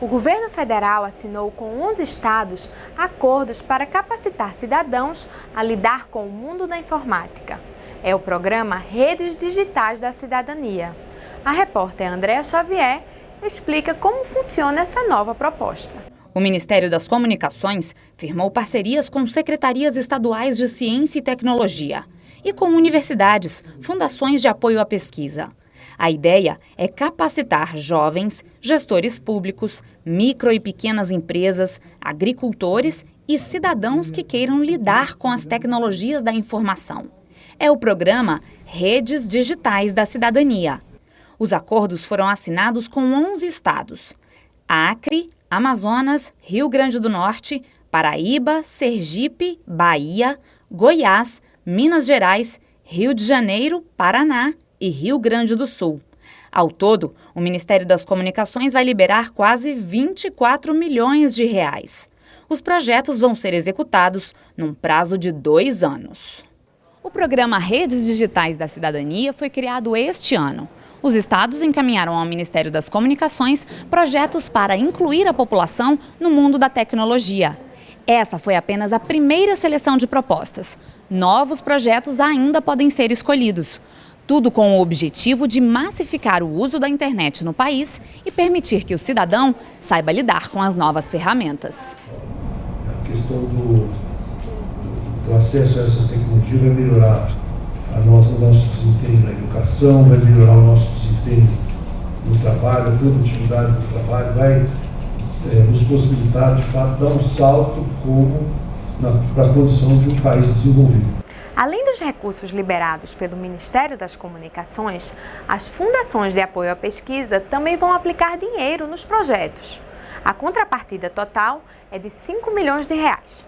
O governo federal assinou com 11 estados acordos para capacitar cidadãos a lidar com o mundo da informática. É o programa Redes Digitais da Cidadania. A repórter Andréa Xavier explica como funciona essa nova proposta. O Ministério das Comunicações firmou parcerias com secretarias estaduais de ciência e tecnologia e com universidades, fundações de apoio à pesquisa. A ideia é capacitar jovens, gestores públicos, micro e pequenas empresas, agricultores e cidadãos que queiram lidar com as tecnologias da informação. É o programa Redes Digitais da Cidadania. Os acordos foram assinados com 11 estados: Acre, Amazonas, Rio Grande do Norte, Paraíba, Sergipe, Bahia, Goiás, Minas Gerais, Rio de Janeiro, Paraná e Rio Grande do Sul. Ao todo, o Ministério das Comunicações vai liberar quase 24 milhões de reais. Os projetos vão ser executados num prazo de dois anos. O programa Redes Digitais da Cidadania foi criado este ano. Os estados encaminharam ao Ministério das Comunicações projetos para incluir a população no mundo da tecnologia. Essa foi apenas a primeira seleção de propostas. Novos projetos ainda podem ser escolhidos. Tudo com o objetivo de massificar o uso da internet no país e permitir que o cidadão saiba lidar com as novas ferramentas. A questão do, do acesso a essas tecnologias vai melhorar a nosso, o nosso desempenho na educação, vai melhorar o nosso desempenho no trabalho, a produtividade do trabalho, vai é, nos possibilitar, de fato, dar um salto para a condição de um país desenvolvido. Além dos recursos liberados pelo Ministério das Comunicações, as fundações de apoio à pesquisa também vão aplicar dinheiro nos projetos. A contrapartida total é de 5 milhões de reais.